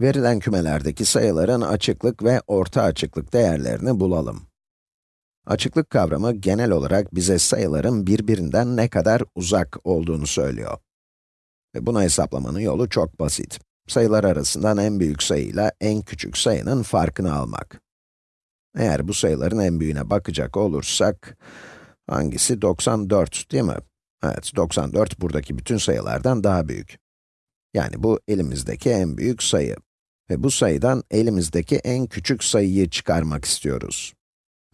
Verilen kümelerdeki sayıların açıklık ve orta açıklık değerlerini bulalım. Açıklık kavramı genel olarak bize sayıların birbirinden ne kadar uzak olduğunu söylüyor. Ve bunu hesaplamanın yolu çok basit. Sayılar arasından en büyük sayıyla en küçük sayının farkını almak. Eğer bu sayıların en büyüğüne bakacak olursak, hangisi 94 değil mi? Evet, 94 buradaki bütün sayılardan daha büyük. Yani bu elimizdeki en büyük sayı. Ve bu sayıdan elimizdeki en küçük sayıyı çıkarmak istiyoruz.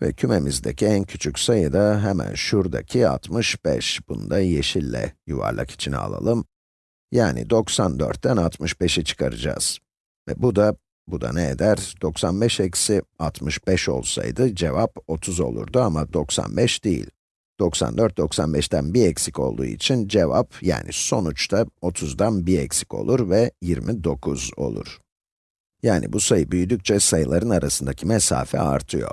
Ve kümemizdeki en küçük sayı da hemen şuradaki 65. Bunu da yeşille yuvarlak içine alalım. Yani 94'ten 65'i çıkaracağız. Ve bu da, bu da ne eder? 95 eksi 65 olsaydı cevap 30 olurdu ama 95 değil. 94, 95'ten bir eksik olduğu için cevap, yani sonuçta 30'dan bir eksik olur ve 29 olur. Yani bu sayı büyüdükçe sayıların arasındaki mesafe artıyor.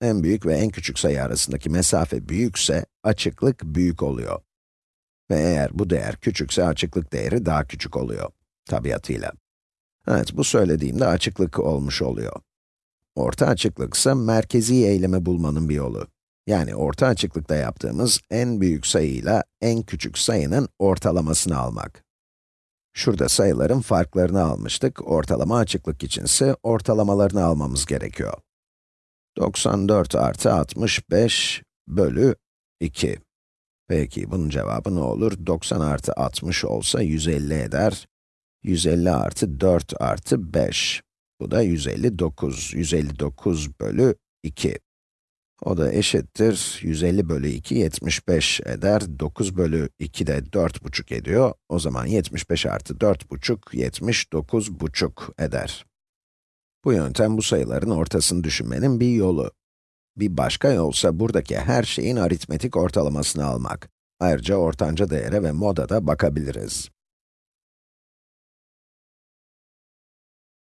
En büyük ve en küçük sayı arasındaki mesafe büyükse, açıklık büyük oluyor. Ve eğer bu değer küçükse, açıklık değeri daha küçük oluyor, tabiatıyla. Evet, bu söylediğimde açıklık olmuş oluyor. Orta açıklık ise merkezi eğilimi bulmanın bir yolu. Yani orta açıklıkta yaptığımız en büyük sayıyla en küçük sayının ortalamasını almak. Şurada sayıların farklarını almıştık, ortalama açıklık içinse ortalamalarını almamız gerekiyor. 94 artı 65 bölü 2. Peki, bunun cevabı ne olur? 90 artı 60 olsa 150 eder. 150 artı 4 artı 5. Bu da 159. 159 bölü 2. O da eşittir, 150 bölü 2, 75 eder. 9 bölü 2 de 4,5 ediyor. O zaman 75 artı 4,5, 79,5 eder. Bu yöntem bu sayıların ortasını düşünmenin bir yolu. Bir başka yolsa buradaki her şeyin aritmetik ortalamasını almak. Ayrıca ortanca değere ve moda da bakabiliriz.